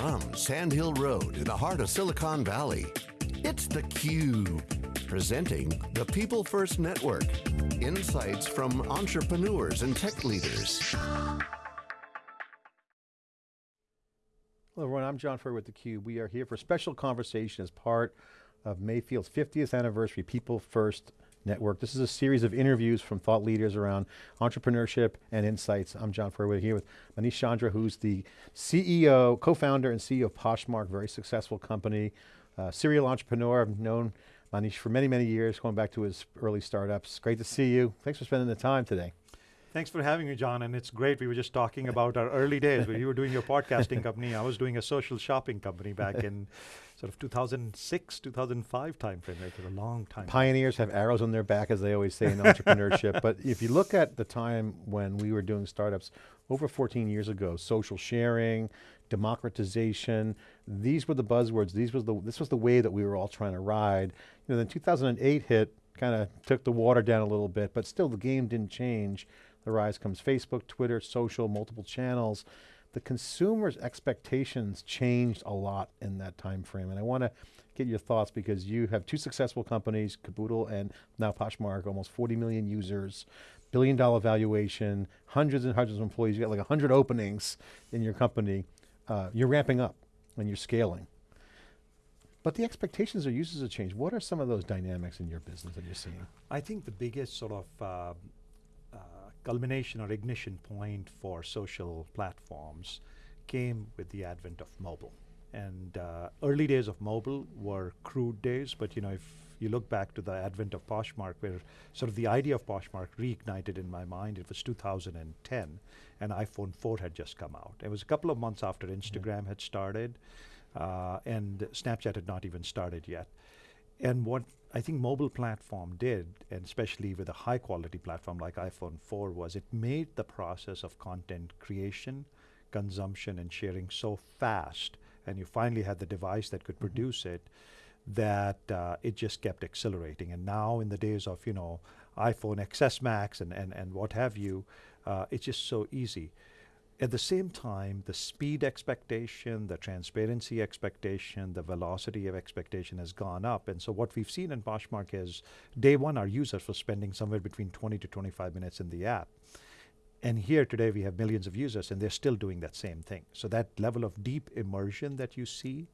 From Sand Hill Road in the heart of Silicon Valley, it's theCUBE. Presenting the People First Network. Insights from entrepreneurs and tech leaders. Hello everyone, I'm John Furrier with theCUBE. We are here for a special conversation as part of Mayfield's 50th anniversary People First Network. This is a series of interviews from thought leaders around entrepreneurship and insights. I'm John Furrier here with Manish Chandra, who's the CEO, co-founder and CEO of Poshmark, very successful company, uh, serial entrepreneur. I've known Manish for many, many years, going back to his early startups. Great to see you. Thanks for spending the time today. Thanks for having me, John, and it's great. We were just talking about our early days when you were doing your podcasting company. I was doing a social shopping company back in sort of 2006, 2005 timeframe, right? a long time. Pioneers have arrows on their back, as they always say in entrepreneurship. But if you look at the time when we were doing startups, over 14 years ago, social sharing, democratization, these were the buzzwords. These was the, this was the way that we were all trying to ride. You know, then 2008 hit, kind of took the water down a little bit, but still the game didn't change. The rise comes Facebook, Twitter, social, multiple channels. The consumer's expectations changed a lot in that time frame. And I want to get your thoughts because you have two successful companies, Kaboodle and now Poshmark, almost 40 million users, billion dollar valuation, hundreds and hundreds of employees. You got like 100 openings in your company. Uh, you're ramping up and you're scaling. But the expectations of users have changed. What are some of those dynamics in your business that you're seeing? I think the biggest sort of uh, culmination or ignition point for social platforms came with the advent of mobile. And uh, early days of mobile were crude days, but you know, if you look back to the advent of Poshmark, where sort of the idea of Poshmark reignited in my mind, it was 2010, and iPhone 4 had just come out. It was a couple of months after Instagram had started, uh, and Snapchat had not even started yet. And what I think mobile platform did, and especially with a high quality platform like iPhone 4 was it made the process of content creation, consumption and sharing so fast and you finally had the device that could mm-hmm. produce it that uh, it just kept accelerating. And now in the days of, you know, iPhone XS Max and, and, and what have you, uh, it's just so easy. At the same time, the speed expectation, the transparency expectation, the velocity of expectation has gone up. And so what we've seen in Poshmark is day one, our users were spending somewhere between 20 to 25 minutes in the app. And here today we have millions of users and they're still doing that same thing. So that level of deep immersion that you see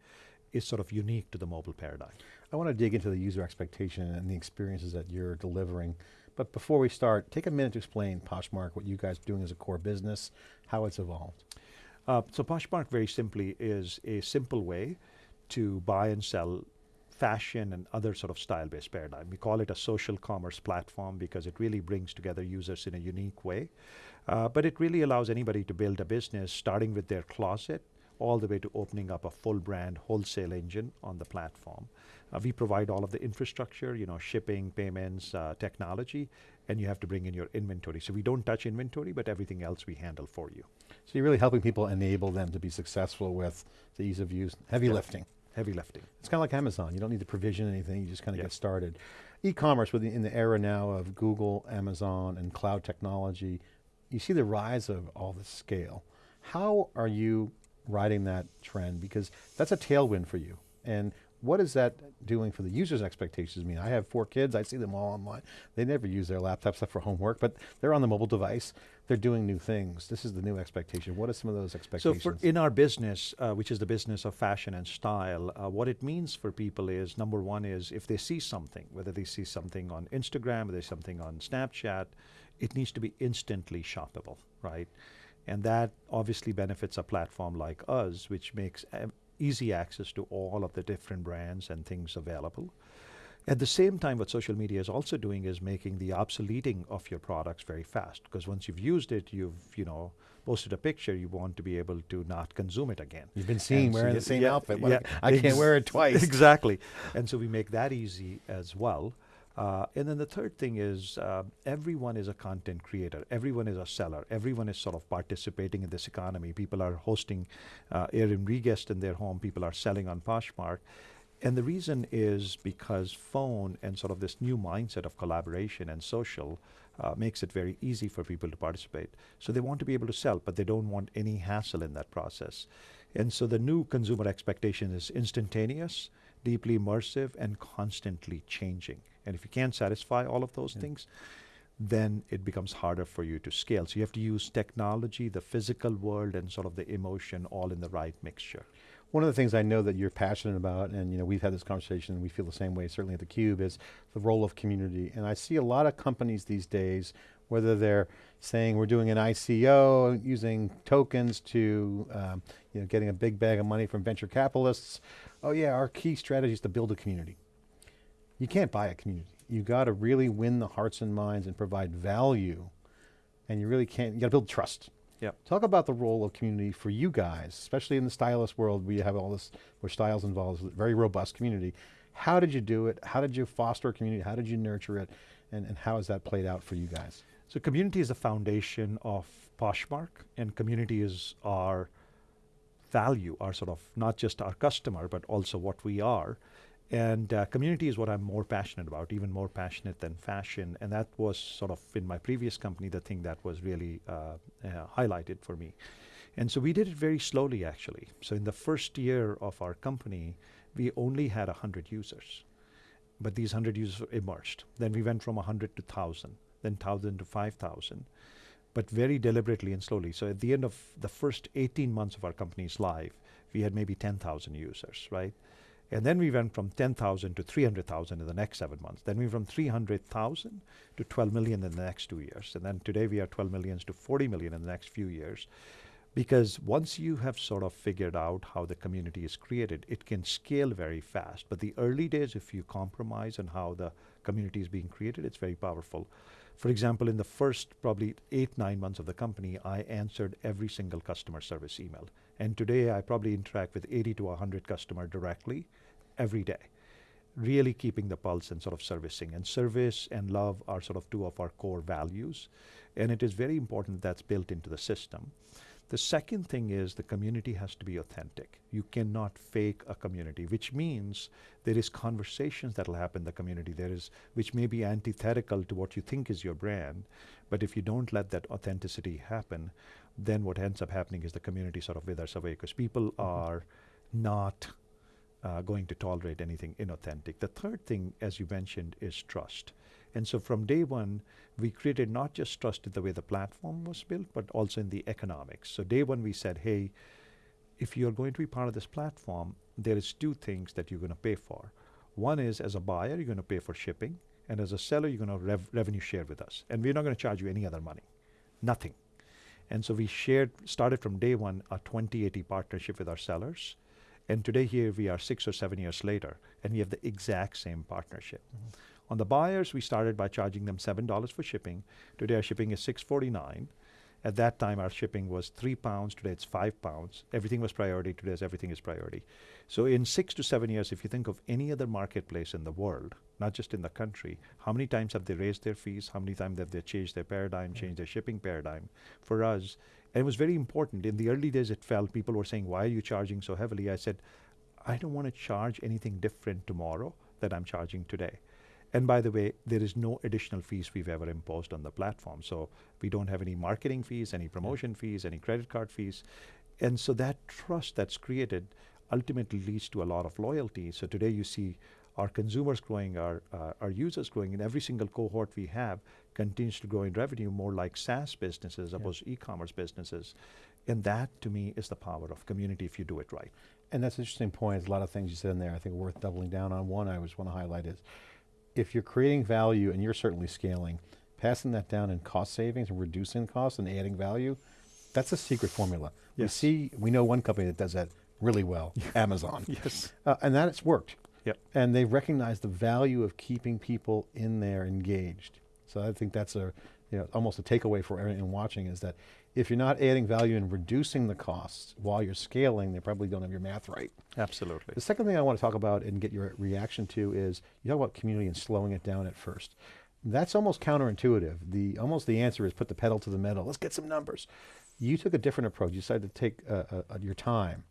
is sort of unique to the mobile paradigm. I want to dig into the user expectation and the experiences that you're delivering. But before we start, take a minute to explain Poshmark, what you guys are doing as a core business, how it's evolved. Uh, so Poshmark very simply is a simple way to buy and sell fashion and other sort of style-based paradigm. We call it a social commerce platform because it really brings together users in a unique way. Uh, but it really allows anybody to build a business starting with their closet all the way to opening up a full brand wholesale engine on the platform. Uh, we provide all of the infrastructure, you know, shipping, payments, uh, technology, and you have to bring in your inventory. So we don't touch inventory, but everything else we handle for you. So you're really helping people enable them to be successful with the ease of use, heavy lifting. Heavy lifting. It's kind of like Amazon. You don't need to provision anything, you just kind of get started. E-commerce in the era now of Google, Amazon, and cloud technology, you see the rise of all this scale. How are you riding that trend? Because that's a tailwind for you. And what is that doing for the user's expectations? I mean, I have four kids, I see them all online. They never use their laptops except for homework, but they're on the mobile device. They're doing new things. This is the new expectation. What are some of those expectations? So in our business, uh, which is the business of fashion and style, uh, what it means for people is, number one is if they see something, whether they see something on Instagram, or there's something on Snapchat, it needs to be instantly shoppable, right? And that obviously benefits a platform like us, which makes easy access to all of the different brands and things available. At the same time, what social media is also doing is making the obsoleting of your products very fast. Because once you've used it, you've, you know, posted a picture, you want to be able to not consume it again. You've been seen and wearing so the same yeah, outfit. Yeah, I can't wear it twice. Exactly. and so we make that easy as well. Uh, and then the third thing is uh, everyone is a content creator. Everyone is a seller. Everyone is sort of participating in this economy. People are hosting uh, Airbnb guests in their home. People are selling on Poshmark. And the reason is because phone and sort of this new mindset of collaboration and social uh, makes it very easy for people to participate. So they want to be able to sell, but they don't want any hassle in that process. And so the new consumer expectation is instantaneous, deeply immersive, and constantly changing. And if you can't satisfy all of those Yeah. things, then it becomes harder for you to scale. So you have to use technology, the physical world, and sort of the emotion all in the right mixture. One of the things I know that you're passionate about, and you know, we've had this conversation and we feel the same way, certainly at theCUBE, is the role of community. And I see a lot of companies these days, whether they're saying we're doing an ICO, using tokens to, um, you know, getting a big bag of money from venture capitalists. Oh yeah, our key strategy is to build a community. You can't buy a community. You got to really win the hearts and minds and provide value. And you really can't, you got to build trust. Yep. Talk about the role of community for you guys, especially in the stylist world where you have all this, where styles involves a very robust community. How did you do it? How did you foster a community? How did you nurture it? And, and how has that played out for you guys? So community is the foundation of Poshmark, and community is our value, our sort of not just our customer, but also what we are. And uh, community is what I'm more passionate about, even more passionate than fashion. And that was sort of in my previous company the thing that was really uh, uh, highlighted for me. And so we did it very slowly, actually. So in the first year of our company, we only had 100 users. But these 100 users emerged. Then we went from 100 to 1,000, then 1,000 to 5,000 but very deliberately and slowly. So at the end of the first 18 months of our company's life, we had maybe 10,000 users, right? And then we went from 10,000 to 300,000 in the next seven months. Then we went from 300,000 to 12 million in the next two years. And then today we are 12 millions to 40 million in the next few years. Because once you have sort of figured out how the community is created, it can scale very fast. But the early days, if you compromise on how the community is being created, it's very powerful. For example, in the first probably eight, nine months of the company, I answered every single customer service email. And today I probably interact with 80 to 100 customer directly every day, really keeping the pulse and sort of servicing. And service and love are sort of two of our core values. And it is very important that's built into the system. The second thing is the community has to be authentic. You cannot fake a community, which means there is conversations that will happen in the community. There is, which may be antithetical to what you think is your brand, but if you don't let that authenticity happen, then what ends up happening is the community sort of withers away because people Mhm. are not uh, going to tolerate anything inauthentic. The third thing, as you mentioned, is trust. And so from day one, we created not just trust in the way the platform was built, but also in the economics. So day one, we said, hey, if you're going to be part of this platform, there is two things that you're going to pay for. One is as a buyer, you're going to pay for shipping, and as a seller, you're going to rev- revenue share with us, and we're not going to charge you any other money, nothing. And so we shared, started from day one, a 2080 partnership with our sellers, and today here we are six or seven years later, and we have the exact same partnership. Mm-hmm. On the buyers, we started by charging them seven dollars for shipping. Today our shipping is six forty nine. At that time, our shipping was three pounds. Today it's five pounds. Everything was priority. Today everything is priority. So in six to seven years, if you think of any other marketplace in the world, not just in the country, how many times have they raised their fees? How many times have they changed their paradigm, mm. changed their shipping paradigm? For us, and it was very important. In the early days, it felt people were saying, "Why are you charging so heavily?" I said, "I don't want to charge anything different tomorrow that I'm charging today." And by the way, there is no additional fees we've ever imposed on the platform. So we don't have any marketing fees, any promotion fees, any credit card fees. And so that trust that's created ultimately leads to a lot of loyalty. So today you see our consumers growing, our, uh, our users growing, and every single cohort we have continues to grow in revenue more like SaaS businesses Yeah. opposed to e-commerce businesses. And that to me is the power of community if you do it right. And that's an interesting point. There's a lot of things you said in there I think worth doubling down on. One I just want to highlight is, if you're creating value and you're certainly scaling, passing that down in cost savings and reducing costs and adding value, that's a secret formula. We see, we know one company that does that really well, Amazon. Yes. Uh, and that it's worked. Yep. And they've recognized the value of keeping people in there engaged. So I think that's a, you know, almost a takeaway for everyone watching is that if you're not adding value and reducing the costs while you're scaling, they probably don't have your math right. Absolutely. The second thing I want to talk about and get your reaction to is, you talk about community and slowing it down at first. That's almost counterintuitive. The, almost the answer is put the pedal to the metal, let's get some numbers. You took a different approach, you decided to take uh, uh, uh, your time.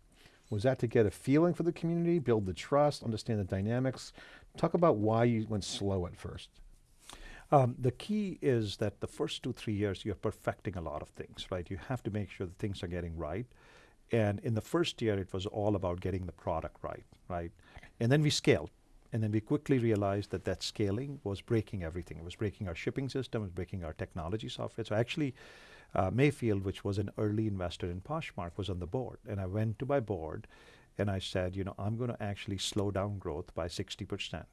Was that to get a feeling for the community, build the trust, understand the dynamics? Talk about why you went slow at first. Um, the key is that the first two, three years, you're perfecting a lot of things, right? You have to make sure that things are getting right. And in the first year, it was all about getting the product right, right? And then we scaled. And then we quickly realized that that scaling was breaking everything. It was breaking our shipping system, it was breaking our technology software. So actually, uh, Mayfield, which was an early investor in Poshmark, was on the board. And I went to my board and I said, you know, I'm going to actually slow down growth by 60%.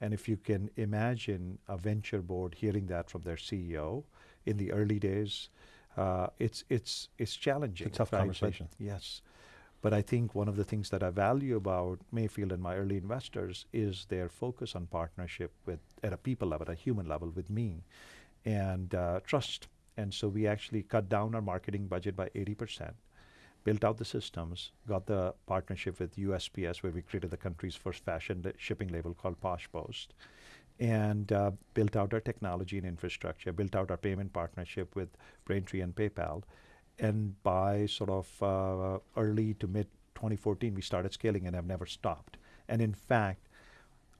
And if you can imagine a venture board hearing that from their CEO in the early days, uh, it's it's it's challenging. It's a tough right? But conversation. yes, but I think one of the things that I value about Mayfield and my early investors is their focus on partnership with at a people level, at a human level, with me, and uh, trust. And so we actually cut down our marketing budget by eighty percent built out the systems, got the partnership with USPS, where we created the country's first fashion li- shipping label called Posh Post, and uh, built out our technology and infrastructure, built out our payment partnership with Braintree and PayPal. And by sort of uh, early to mid 2014, we started scaling and have never stopped. And in fact,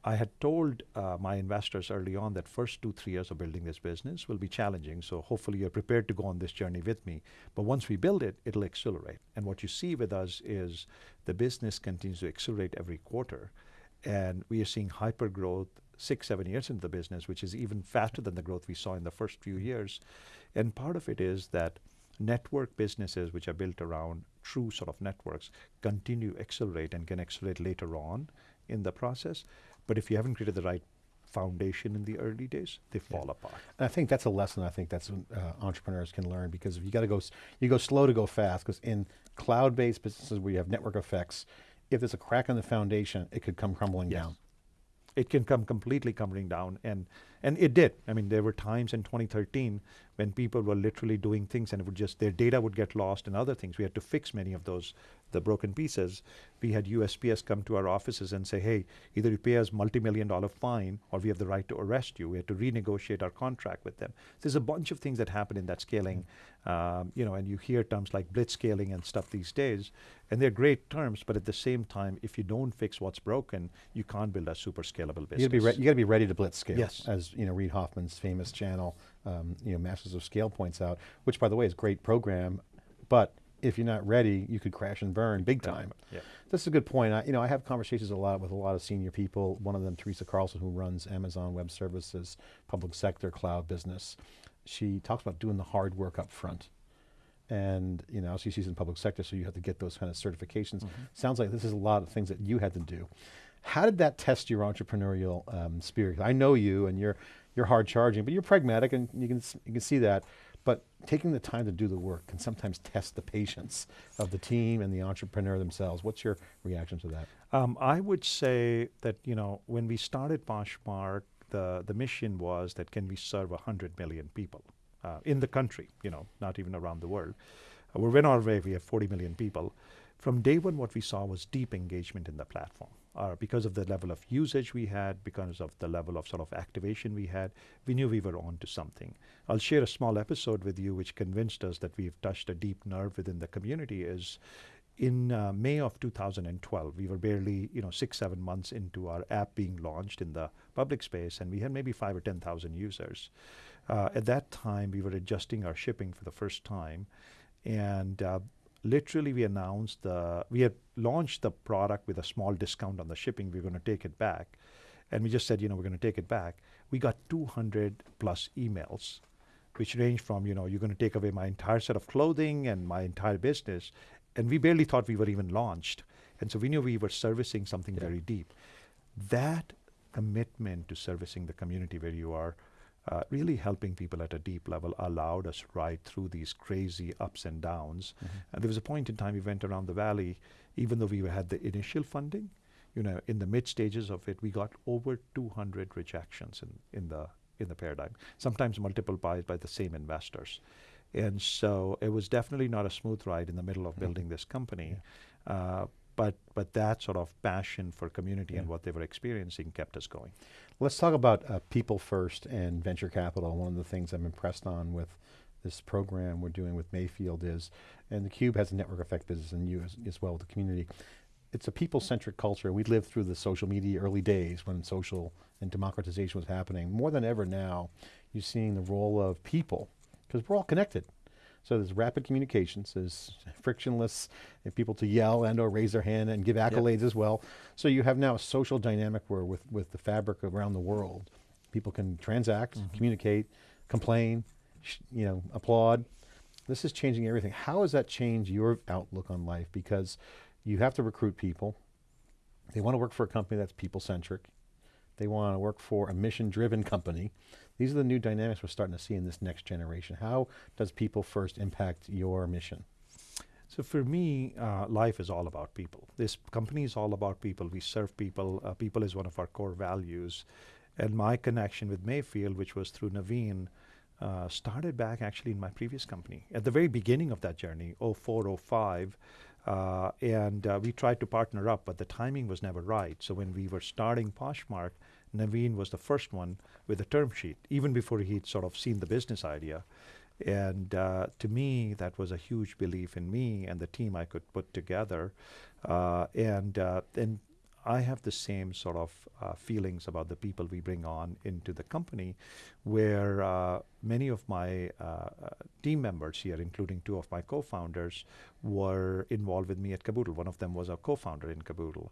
I had told uh, my investors early on that first two, three years of building this business will be challenging. So hopefully you're prepared to go on this journey with me. But once we build it, it'll accelerate. And what you see with us is the business continues to accelerate every quarter. And we are seeing hyper growth six, seven years into the business, which is even faster than the growth we saw in the first few years. And part of it is that network businesses, which are built around true sort of networks, continue to accelerate and can accelerate later on in the process. But if you haven't created the right foundation in the early days, they fall apart. And I think that's a lesson I think that's uh, entrepreneurs can learn because if you got to go, you go slow to go fast because in cloud-based businesses where you have network effects, if there's a crack in the foundation, it could come crumbling Yes. down. It can come completely crumbling down, and and it did. I mean, there were times in 2013 when people were literally doing things, and it would just their data would get lost and other things. We had to fix many of those the broken pieces. We had USPS come to our offices and say, "Hey, either you pay us multi-million dollar fine, or we have the right to arrest you." We had to renegotiate our contract with them. There's a bunch of things that happen in that scaling, um, you know, and you hear terms like blitz scaling and stuff these days, and they're great terms. But at the same time, if you don't fix what's broken, you can't build a super scalable business. You got to be re- you got to be ready to blitz scale. Yes. As you know, Reid Hoffman's famous channel, um, you know, Masters of Scale points out, which by the way is a great program, but if you're not ready, you could crash and burn big time. Yeah. This is a good point. I, you know, I have conversations a lot with a lot of senior people. One of them, Teresa Carlson, who runs Amazon Web Services, public sector cloud business. She talks about doing the hard work up front. And you know, she sees in public sector, so you have to get those kind of certifications. Sounds like this is a lot of things that you had to do. How did that test your entrepreneurial um, spirit? I know you, and you're you're hard charging, but you're pragmatic, and you can you can see that. But taking the time to do the work can sometimes test the patience of the team and the entrepreneur themselves. What's your reaction to that? Um, I would say that you know when we started Poshmark, the the mission was that can we serve hundred million people uh, in the country, you know, not even around the world. Uh, we're in our way. We have 40 million people. From day one, what we saw was deep engagement in the platform. Uh, because of the level of usage we had, because of the level of sort of activation we had, we knew we were on to something. I'll share a small episode with you which convinced us that we've touched a deep nerve within the community is in uh, May of 2012, we were barely, you know, six, seven months into our app being launched in the public space, and we had maybe five or 10,000 users. Uh, at that time, we were adjusting our shipping for the first time, and uh, literally we announced the, we had launched the product with a small discount on the shipping. We were going to take it back, and we just said, you know, we're going to take it back. We got 200 plus emails which range from, you know, you're going to take away my entire set of clothing and my entire business. And we barely thought we were even launched. And so we knew we were servicing something Yeah. very deep. That commitment to servicing the community where you are uh, really helping people at a deep level allowed us right through these crazy ups and downs. And there was a point in time we went around the valley, even though we had the initial funding, you know, in the mid stages of it, we got over 200 rejections in, in the in the paradigm. Sometimes multiple buys by the same investors, and so it was definitely not a smooth ride in the middle of Mhm. building this company. Uh, but but that sort of passion for community and what they were experiencing kept us going. Let's talk about uh, people first and venture capital. One of the things I'm impressed on with this program we're doing with Mayfield is, and the Cube has a network effect business, and you as, as well with the community. It's a people-centric culture. We lived through the social media early days when social and democratization was happening. More than ever now, you're seeing the role of people because we're all connected. So there's rapid communications, there's frictionless people to yell and or raise their hand and give accolades as well. So you have now a social dynamic where with, with the fabric around the world, people can transact, mm-hmm. communicate, complain, sh- you know, applaud. This is changing everything. How has that changed your outlook on life? Because you have to recruit people. They want to work for a company that's people centric. They want to work for a mission driven company. These are the new dynamics we're starting to see in this next generation. How does people first impact your mission? So for me, uh, life is all about people. This company is all about people. We serve people. Uh, people is one of our core values. And my connection with Mayfield, which was through Navin, uh, started back actually in my previous company at the very beginning of that journey, 04, 05. Uh, and uh, we tried to partner up, but the timing was never right. So when we were starting Poshmark, Navin was the first one with a term sheet, even before he'd sort of seen the business idea. And uh, to me, that was a huge belief in me and the team I could put together. Uh, and uh, and I have the same sort of uh, feelings about the people we bring on into the company, where uh, many of my uh, uh, team members here, including two of my co-founders, were involved with me at Kaboodle. One of them was a co-founder in Kaboodle.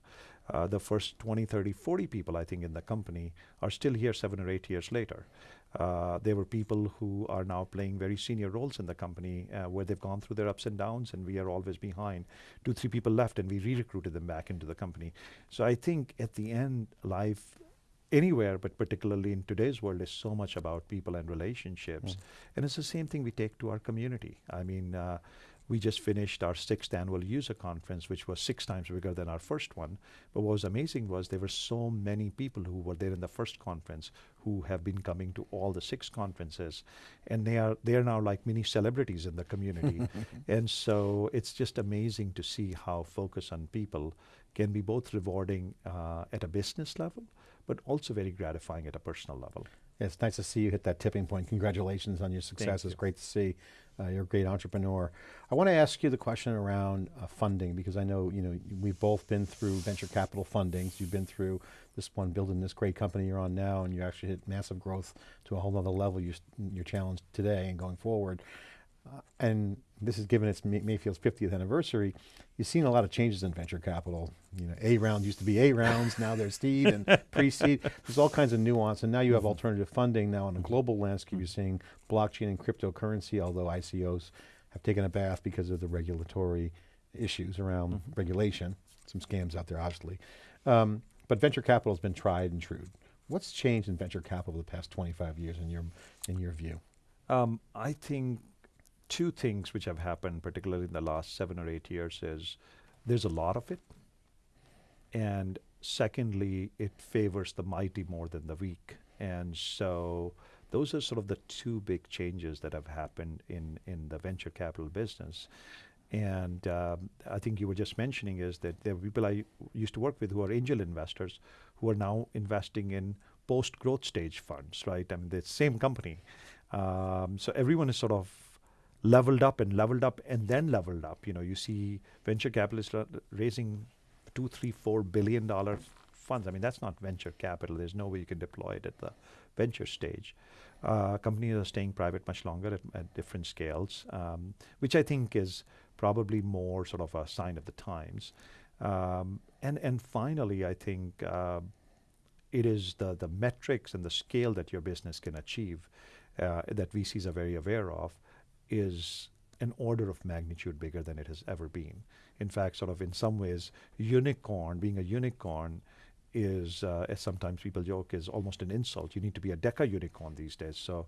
Uh, the first 20, 30, 40 people I think in the company are still here seven or eight years later. Uh, there were people who are now playing very senior roles in the company uh, where they've gone through their ups and downs and we are always behind. Two, three people left and we re-recruited them back into the company. So I think at the end, life anywhere, but particularly in today's world, is so much about people and relationships. Mm. And it's the same thing we take to our community. I mean, uh, we just finished our sixth annual user conference, which was six times bigger than our first one. But what was amazing was there were so many people who were there in the first conference who have been coming to all the six conferences, and they are they are now like mini celebrities in the community. and so it's just amazing to see how focus on people can be both rewarding uh, at a business level, but also very gratifying at a personal level. Yeah, it's nice to see you hit that tipping point. Congratulations on your success. It's great to see. Uh, you're a great entrepreneur. I want to ask you the question around uh, funding because I know you know we've both been through venture capital fundings. You've been through this one, building this great company you're on now, and you actually hit massive growth to a whole other level. You, you're challenged today and going forward. Uh, and this is given its May- Mayfield's 50th anniversary. You've seen a lot of changes in venture capital. You know, A round used to be A rounds, now there's seed and pre-seed. There's all kinds of nuance, and now you have alternative funding. Now, on a global landscape, you're seeing blockchain and cryptocurrency, although ICOs have taken a bath because of the regulatory issues around regulation. Some scams out there, obviously. Um, but venture capital has been tried and true. What's changed in venture capital the past 25 years in your, in your view? Um, I think two things which have happened, particularly in the last seven or eight years, is there's a lot of it, and secondly, it favors the mighty more than the weak, and so those are sort of the two big changes that have happened in in the venture capital business. And um, I think you were just mentioning is that there are people I used to work with who are angel investors who are now investing in post growth stage funds, right? I mean, the same company. Um, so everyone is sort of leveled up and leveled up and then leveled up. You know, you see venture capitalists ra- raising two, three, four billion dollar funds. I mean, that's not venture capital. There's no way you can deploy it at the venture stage. Uh, companies are staying private much longer at, at different scales, um, which I think is probably more sort of a sign of the times. Um, and and finally, I think uh, it is the the metrics and the scale that your business can achieve uh, that VCs are very aware of is an order of magnitude bigger than it has ever been. In fact, sort of in some ways, unicorn being a unicorn is, uh, as sometimes people joke, is almost an insult. You need to be a deca unicorn these days. So,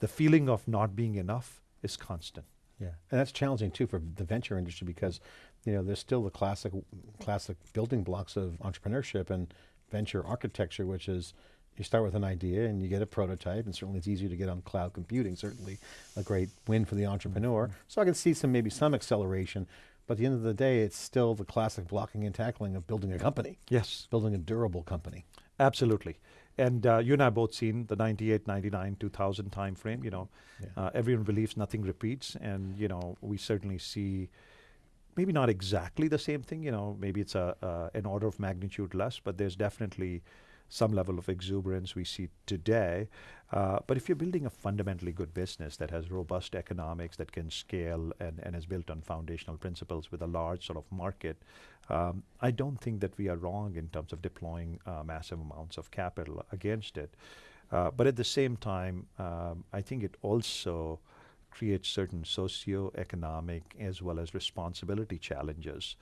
the feeling of not being enough is constant. Yeah, and that's challenging too for the venture industry because, you know, there's still the classic, classic building blocks of entrepreneurship and venture architecture, which is you start with an idea and you get a prototype, and certainly it's easier to get on cloud computing. Certainly, a great win for the entrepreneur. So I can see some maybe some acceleration, but at the end of the day, it's still the classic blocking and tackling of building a company, Yes, building a durable company. absolutely. And uh, you and I both seen the 98, 99, 2000 timeframe. You know, Yeah. uh, everyone believes nothing repeats, and you know we certainly see maybe not exactly the same thing. You know, maybe it's a uh, an order of magnitude less, but there's definitely some level of exuberance we see today. Uh, but if you're building a fundamentally good business that has robust economics that can scale and, and is built on foundational principles with a large sort of market, um, I don't think that we are wrong in terms of deploying uh, massive amounts of capital against it. Uh, but at the same time, um, I think it also creates certain socio-economic as well as responsibility challenges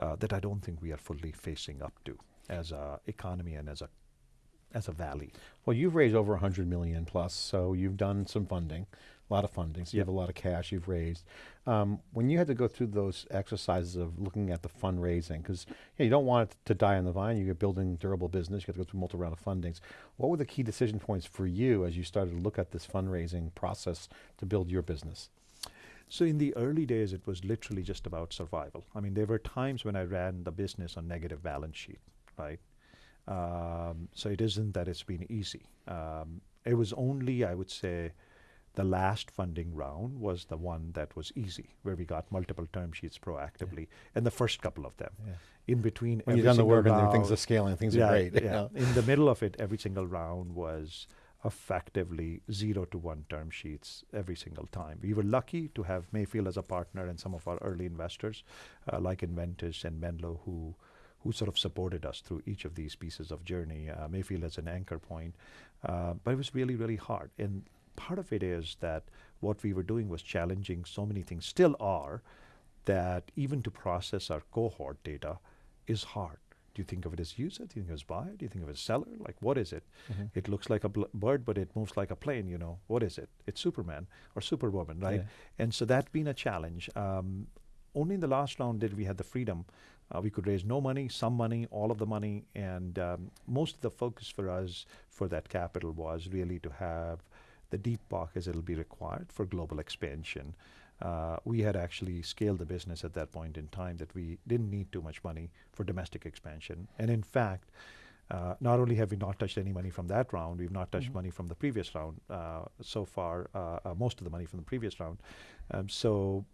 uh, that I don't think we are fully facing up to as a economy and as a as a valley. Well, you've raised over 100 million plus, so you've done some funding, a lot of funding, so you have a lot of cash you've raised. Um, when you had to go through those exercises of looking at the fundraising, because you don't want it to die on the vine, you're building durable business, you have to go through multiple round of fundings. What were the key decision points for you as you started to look at this fundraising process to build your business? So in the early days, it was literally just about survival. I mean, there were times when I ran the business on negative balance sheet, right? Um, so it isn't that it's been easy. Um, it was only, I would say, the last funding round was the one that was easy, where we got multiple term sheets proactively, and the first couple of them. Yeah. In between, When you've done the work and things are scaling, things yeah, are great. you Yeah. know? In the middle of it, every single round was effectively zero to one term sheets every single time. We were lucky to have Mayfield as a partner and some of our early investors, uh, like Inventus and Menlo, who who sort of supported us through each of these pieces of journey. Uh, Mayfield as an anchor point, uh, but it was really really hard. And part of it is that what we were doing was challenging so many things, still are, that even to process our cohort data is hard. Do you think of it as user? Do you think of it as buyer? Do you think of it as seller? Like, what is it? Mhm. It looks like a bl- bird, but it moves like a plane. You know, what is it? It's Superman or Superwoman, right? Yeah. And so that's been a challenge. Um, only in the last round did we have the freedom. Uh, we could raise no money, some money, all of the money, and um, most of the focus for us for that capital was really to have the deep pockets that'll be required for global expansion. Uh, we had actually scaled the business at that point in time that we didn't need too much money for domestic expansion. And in fact, uh, not only have we not touched any money from that round, we've not touched Mhm. money from the previous round uh, so far, uh, uh, most of the money from the previous round. Um, so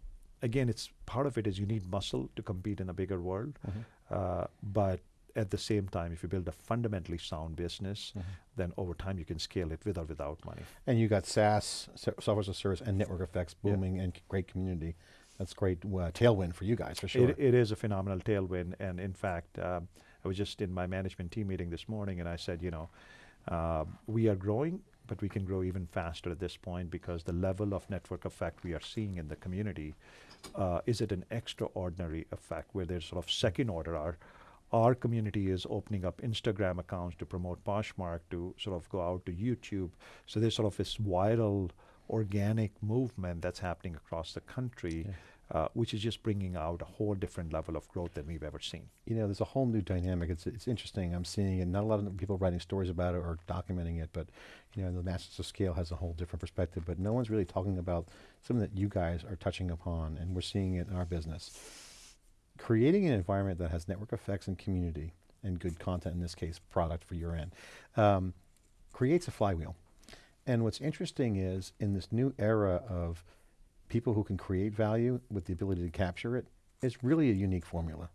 again, it's part of it is you need muscle to compete in a bigger world. Mhm. Uh, but at the same time, if you build a fundamentally sound business, Mhm. then over time you can scale it with or without money. And you got SaaS, software as a service, and network effects Yeah. booming and great community. That's great uh, tailwind for you guys for sure. It, it is a phenomenal tailwind, and in fact, um, I was just in my management team meeting this morning, and I said, you know, uh, we are growing, but we can grow even faster at this point because the level of network effect we are seeing in the community uh, is it an extraordinary effect where there's sort of second order. Our our community is opening up Instagram accounts to promote Poshmark, to sort of go out to YouTube. So there's sort of this viral, organic movement that's happening across the country Yeah. Uh, which is just bringing out a whole different level of growth than we've ever seen. you know, there's a whole new dynamic. It's it's interesting. I'm seeing it. Not a lot of people writing stories about it or documenting it, but you know, the Masters of Scale has a whole different perspective. But no one's really talking about something that you guys are touching upon, and we're seeing it in our business. Creating an environment that has network effects and community and good content, in this case, product for your end, um, creates a flywheel. And what's interesting is in this new era of people who can create value with the ability to capture it, it's really a unique formula.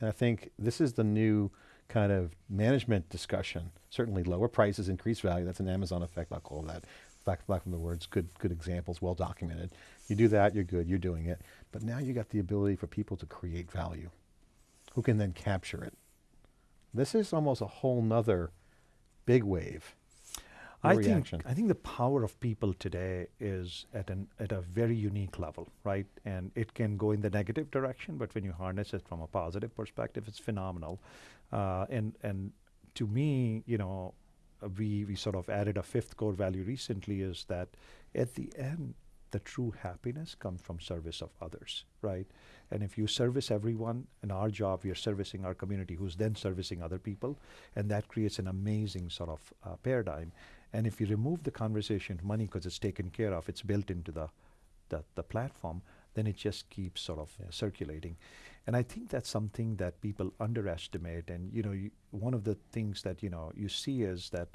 And I think this is the new kind of management discussion. Certainly lower prices, increase value. That's an Amazon effect, I'll call that. Back, back from the words, good, good examples, well documented. You do that, you're good, you're doing it. But now you got the ability for people to create value, who can then capture it. This is almost a whole nother big wave. I Your think. I think the power of people today is at an at a very unique level, right? And it can go in the negative direction, but when you harness it from a positive perspective, it's phenomenal. Uh, and and to me, you know, we we sort of added a fifth core value recently is that at the end, the true happiness comes from service of others, right? And if you service everyone, in our job, we are servicing our community, who's then servicing other people, and that creates an amazing sort of uh, paradigm. And if you remove the conversation of money because it's taken care of, it's built into the, the, the platform, then it just keeps sort of Yeah. circulating. And I think that's something that people underestimate. And, you know, one of the things that, you know, you see is that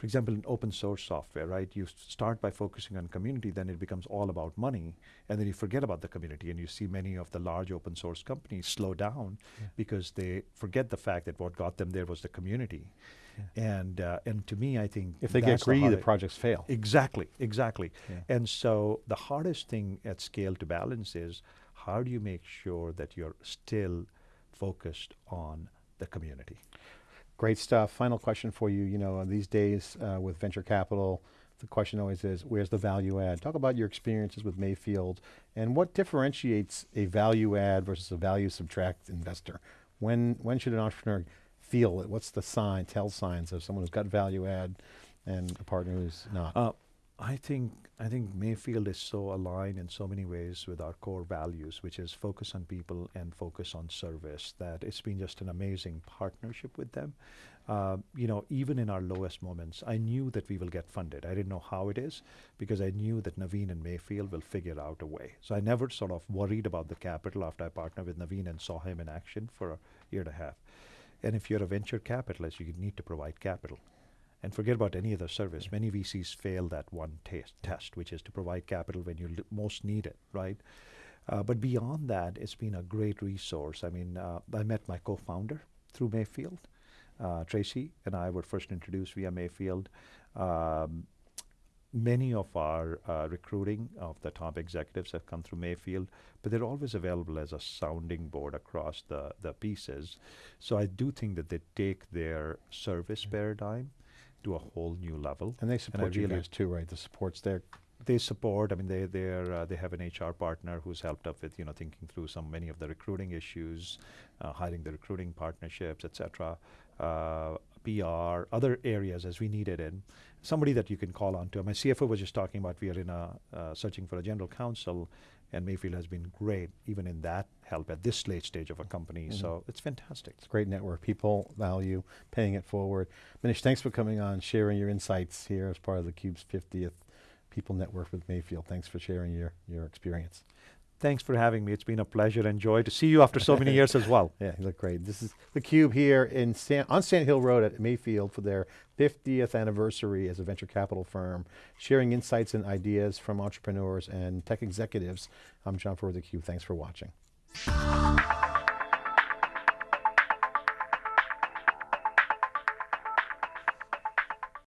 for example, in open source software, right? You start by focusing on community, then it becomes all about money, and then you forget about the community. And you see many of the large open source companies slow down because they forget the fact that what got them there was the community. And uh, and to me, I think If they get greedy, the hardest- projects fail. Exactly, exactly. Yeah. And so the hardest thing at scale to balance is how do you make sure that you're still focused on the community? Great stuff. Final question for you. You know, these days uh, with venture capital, the question always is, where's the value add? Talk about your experiences with Mayfield and what differentiates a value add versus a value subtract investor. When when should an entrepreneur feel it? What's the sign, tell signs of someone who's got value add and a partner who's not? Uh, I think I think Mayfield is so aligned in so many ways with our core values, which is focus on people and focus on service. That it's been just an amazing partnership with them. Uh, you know, even in our lowest moments, I knew that we will get funded. I didn't know how it is because I knew that Navin and Mayfield will figure out a way. So I never sort of worried about the capital after I partnered with Navin and saw him in action for a year and a half. And if you're a venture capitalist, you need to provide capital and forget about any other service. Many VCs fail that one test, test which is to provide capital when you l- most need it, right? Uh, but beyond that, it's been a great resource. I mean, uh, I met my co-founder through Mayfield. Uh, Tracy and I were first introduced via Mayfield. Um, many of our uh, recruiting of the top executives have come through Mayfield, but they're always available as a sounding board across the, the pieces. So I do think that they take their service paradigm to a whole new level. and they support you really- guys too, right? The support's there. They support. I mean, they they're uh, they have an HR partner who's helped up with you know thinking through some many of the recruiting issues, uh, hiring the recruiting partnerships, etc. Uh, PR, other areas as we need it in. Somebody that you can call on to. My CFO was just talking about we are in a uh, searching for a general counsel, and Mayfield has been great even in that help at this late stage of a company. Mhm. So it's fantastic. It's a great network. People value paying it forward. Manish, thanks for coming on, sharing your insights here as part of the Cube's 50th People Network with Mayfield. Thanks for sharing your, your experience. Thanks for having me. It's been a pleasure and joy to see you after so many years as well. Yeah, you look great. This is the Cube here in San, on Sand Hill Road at Mayfield for their 50th anniversary as a venture capital firm, sharing insights and ideas from entrepreneurs and tech executives. I'm John Furrier, the Cube. Thanks for watching.